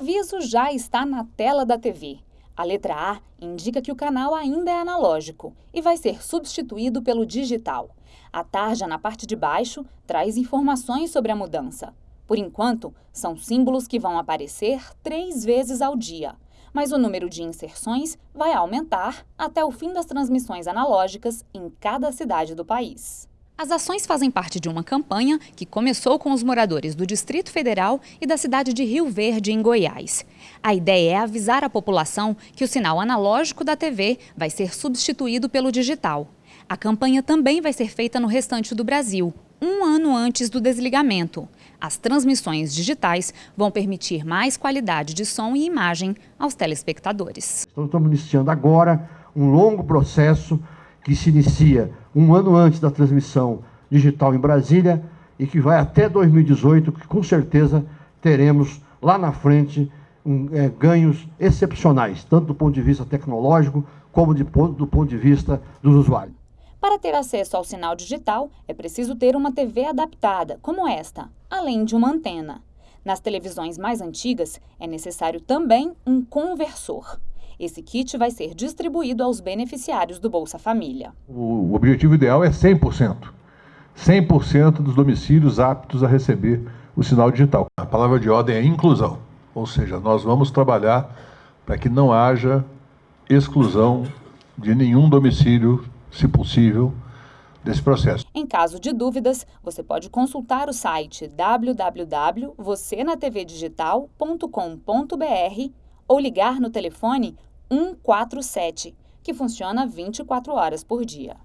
aviso já está na tela da TV. A letra A indica que o canal ainda é analógico e vai ser substituído pelo digital. A tarja na parte de baixo traz informações sobre a mudança. Por enquanto, são símbolos que vão aparecer três vezes ao dia. Mas o número de inserções vai aumentar até o fim das transmissões analógicas em cada cidade do país. As ações fazem parte de uma campanha que começou com os moradores do Distrito Federal e da cidade de Rio Verde, em Goiás. A ideia é avisar a população que o sinal analógico da TV vai ser substituído pelo digital. A campanha também vai ser feita no restante do Brasil, um ano antes do desligamento. As transmissões digitais vão permitir mais qualidade de som e imagem aos telespectadores. Estamos iniciando agora um longo processo que se inicia um ano antes da transmissão digital em Brasília e que vai até 2018, que com certeza teremos lá na frente um, é, ganhos excepcionais, tanto do ponto de vista tecnológico como de, do ponto de vista dos usuários. Para ter acesso ao sinal digital, é preciso ter uma TV adaptada, como esta, além de uma antena. Nas televisões mais antigas, é necessário também um conversor. Esse kit vai ser distribuído aos beneficiários do Bolsa Família. O objetivo ideal é 100%. 100% dos domicílios aptos a receber o sinal digital. A palavra de ordem é inclusão, ou seja, nós vamos trabalhar para que não haja exclusão de nenhum domicílio, se possível, desse processo. Em caso de dúvidas, você pode consultar o site www.vocenatvdigital.com.br ou ligar no telefone 147, que funciona 24 horas por dia.